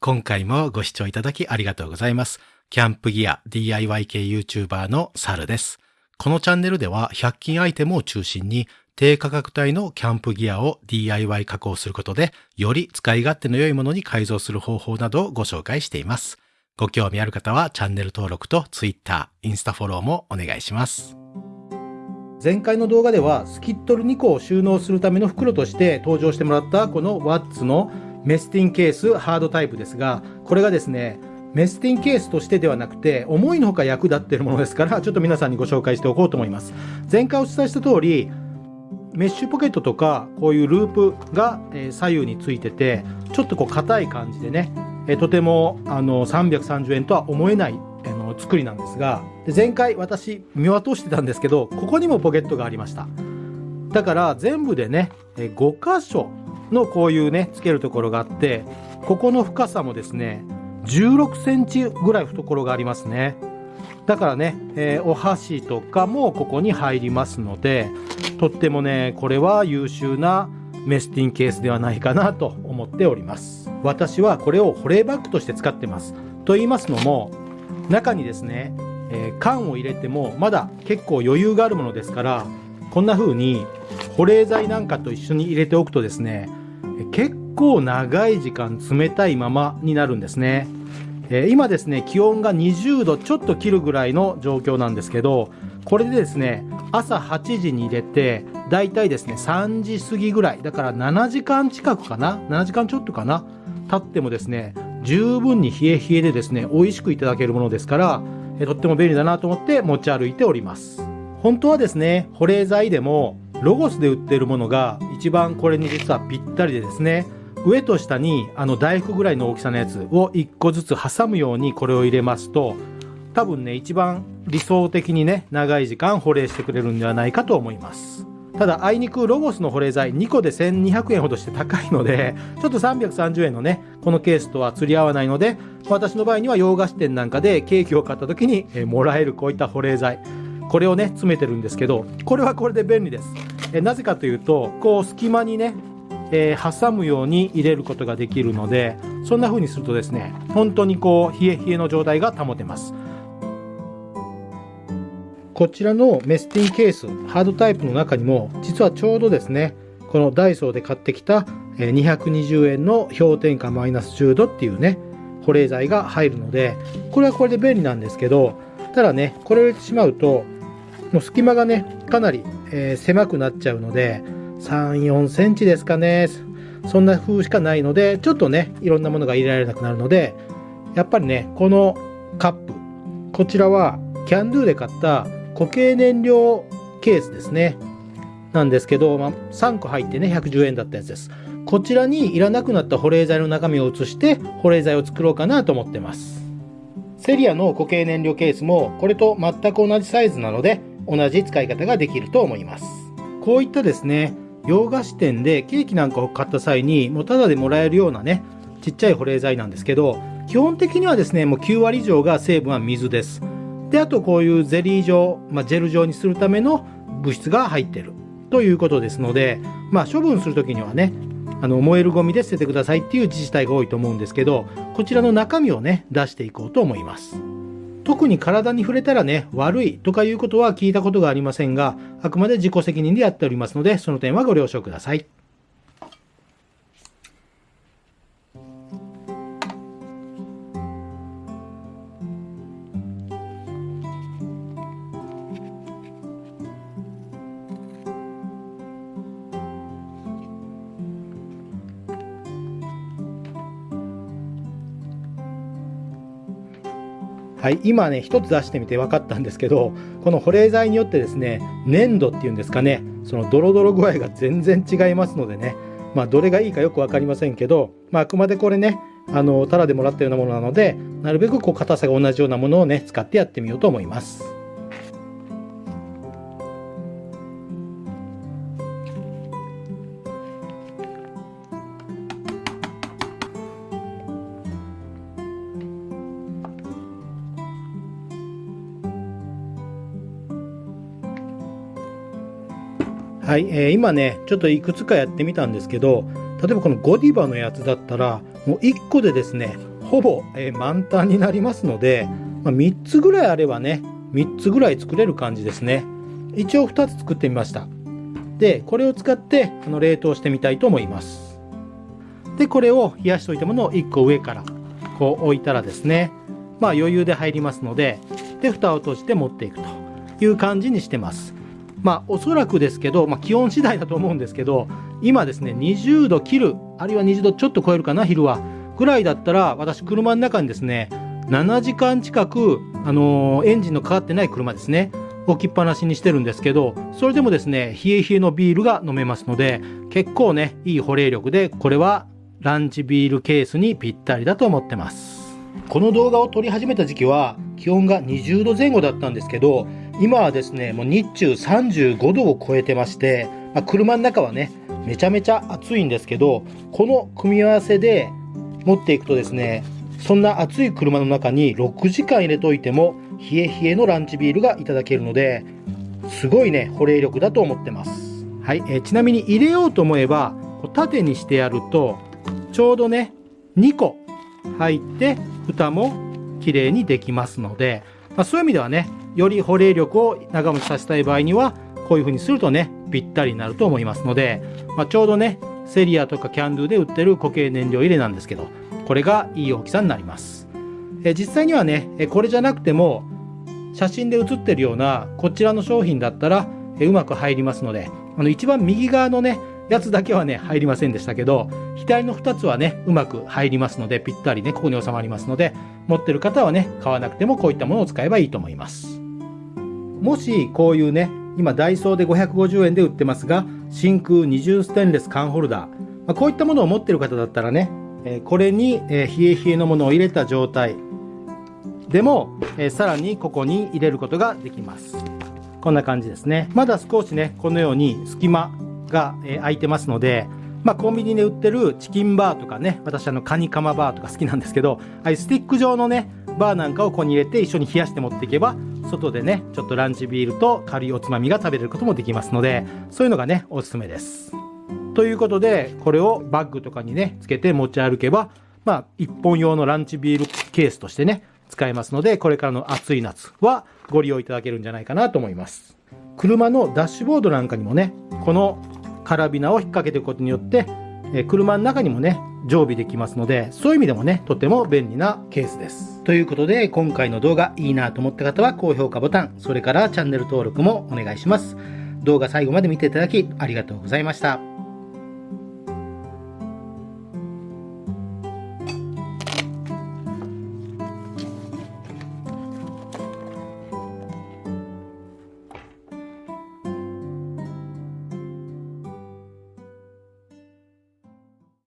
今回もご視聴いただきありがとうございます。キャンプギア DIY 系 YouTuber のサルです。このチャンネルでは100均アイテムを中心に低価格帯のキャンプギアを DIY 加工することでより使い勝手の良いものに改造する方法などをご紹介しています。ご興味ある方はチャンネル登録と Twitter、インスタフォローもお願いします。前回の動画ではスキットル2個を収納するための袋として登場してもらったこのワッツのメスティンケースハードタイプですが、これがですね、メスティンケースとしてではなくて、思いのほか役立っているものですから、ちょっと皆さんにご紹介しておこうと思います。前回お伝えした通り、メッシュポケットとか、こういうループが左右についてて、ちょっとこう硬い感じでね、とてもあの330円とは思えないあの作りなんですが、前回私見渡してたんですけど、ここにもポケットがありました。だから全部でね、5箇所のこういうね、つけるところがあって、ここの深さもですね、16センチぐらい懐がありますね。だからね、えー、お箸とかもここに入りますので、とってもね、これは優秀なメスティンケースではないかなと思っております。私はこれを保冷バッグとして使ってます。と言いますのも、中にですね、えー、缶を入れてもまだ結構余裕があるものですから、こんな風に保冷剤なんかと一緒に入れておくとですね、結構長い時間冷たいままになるんですね。えー、今ですね、気温が20度ちょっと切るぐらいの状況なんですけど、これでですね、朝8時に入れて、だいたいですね、3時過ぎぐらい、だから7時間近くかな ?7 時間ちょっとかな？経ってもですね、十分に冷え冷えでですね、美味しくいただけるものですから、とっても便利だなと思って持ち歩いております。本当はですね、保冷剤でも、ロゴスで売ってるものが一番これに実はぴったりでですね、上と下にあの大福ぐらいの大きさのやつを1個ずつ挟むようにこれを入れますと、多分ね、一番理想的にね、長い時間保冷してくれるんではないかと思います。ただ、あいにくロゴスの保冷剤2個で1200円ほどして高いので、ちょっと330円のね、このケースとは釣り合わないので、私の場合には洋菓子店なんかでケーキを買った時に、えもらえるこういった保冷剤。これをね、詰めてるんですけど、これはこれで便利です。えなぜかというと、こう隙間にね、えー、挟むように入れることができるので、そんな風にするとですね、本当にこう、冷え冷えの状態が保てます。こちらのメスティンケース、ハードタイプの中にも、実はちょうどですね、このダイソーで買ってきた220円の氷点下マイナス10度っていうね、保冷剤が入るので、これはこれで便利なんですけど、ただね、これを入れてしまうと、もう隙間がね、かなり、えー、狭くなっちゃうので、3、4センチですかね。そんな風しかないので、ちょっとね、いろんなものが入れられなくなるので、やっぱりね、このカップ、こちらはキャンドゥで買った固形燃料ケースですね。なんですけど、まあ、3個入ってね、110円だったやつです。こちらにいらなくなった保冷剤の中身を移して、保冷剤を作ろうかなと思ってます。セリアの固形燃料ケースも、これと全く同じサイズなので、同じ使い方ができると思います。こういったですね、洋菓子店でケーキなんかを買った際に、もうタダでもらえるようなね、ちっちゃい保冷剤なんですけど、基本的にはですね、もう9割以上が成分は水です。で、あとこういうゼリー状、まあ、ジェル状にするための物質が入ってるということですので、まあ、処分するときにはね、あの燃えるゴミで捨ててくださいっていう自治体が多いと思うんですけど、こちらの中身をね、出していこうと思います。特に体に触れたらね、悪いとかいうことは聞いたことがありませんが、あくまで自己責任でやっておりますので、その点はご了承ください。はい、今ね、一つ出してみて分かったんですけど、この保冷剤によってですね、粘土っていうんですかね、そのドロドロ具合が全然違いますのでね、まあ、どれがいいかよく分かりませんけど、まあ、あくまでこれね、あの、タラでもらったようなものなので、なるべくこう硬さが同じようなものをね、使ってやってみようと思います。はい、えー今ね、ちょっといくつかやってみたんですけど、例えばこのゴディバのやつだったら、もう1個でですね、ほぼ、えー満タンになりますので、まあ、3つぐらいあればね、3つぐらい作れる感じですね。一応2つ作ってみました。で、これを使ってあの冷凍してみたいと思います。で、これを冷やしておいたものを1個上からこう置いたらですね、まあ余裕で入りますので、で、蓋を閉じて持っていくという感じにしてます。まあおそらくですけど、まあ気温次第だと思うんですけど、今ですね、20度切る、あるいは20度ちょっと超えるかな、昼は。ぐらいだったら、私車の中にですね、7時間近く、あのーエンジンのかかってない車ですね、置きっぱなしにしてるんですけど、それでもですね、冷え冷えのビールが飲めますので、結構ね、いい保冷力で、これはランチビールケースにぴったりだと思ってます。この動画を撮り始めた時期は気温が20度前後だったんですけど、今はですね、もう日中35度を超えてまして、まあ、車の中はね、めちゃめちゃ暑いんですけど、この組み合わせで持っていくとですね、そんな暑い車の中に6時間入れといても、冷え冷えのランチビールがいただけるので、すごいね、保冷力だと思ってます。はい、えちなみに入れようと思えば、縦にしてやると、ちょうどね、2個入って、蓋も綺麗にできますので、まあ、そういう意味ではね、より保冷力を長持ちさせたい場合には、こういう風にするとね、ぴったりになると思いますので、まあ、ちょうどね、セリアとかキャンドゥで売ってる固形燃料入れなんですけど、これがいい大きさになります。え実際にはね、これじゃなくても、写真で写ってるようなこちらの商品だったら、えうまく入りますので、あの一番右側のね、やつだけはね、入りませんでしたけど、左の2つはね、うまく入りますので、ぴったりね、ここに収まりますので、持ってる方はね、買わなくてもこういったものを使えばいいと思います。もし、こういうね、今ダイソーで550円で売ってますが、真空二重ステンレス缶ホルダー、まあ、こういったものを持ってる方だったらね、えこれに、え冷え冷えのものを入れた状態でも、えさらにここに入れることができます。こんな感じですね。まだ少しね、このように隙間が、え空いてますので、まあコンビニで売ってるチキンバーとかね、私あのカニカマバーとか好きなんですけど、ああいスティック状のね、バーなんかをここに入れて一緒に冷やして持っていけば、外でね、ちょっとランチビールと軽いおつまみが食べれることもできますので、そういうのがね、おすすめです。ということで、これをバッグとかにね、つけて持ち歩けば、まあ、一本用のランチビールケースとしてね、使えますので、これからの暑い夏はご利用いただけるんじゃないかなと思います。車のダッシュボードなんかにもね、このカラビナを引っ掛けていくことによって、え車の中にもね、常備できますので、そういう意味でもね、とても便利なケースです。ということで、今回の動画いいなと思った方は高評価ボタン、それからチャンネル登録もお願いします。動画最後まで見ていただきありがとうございました。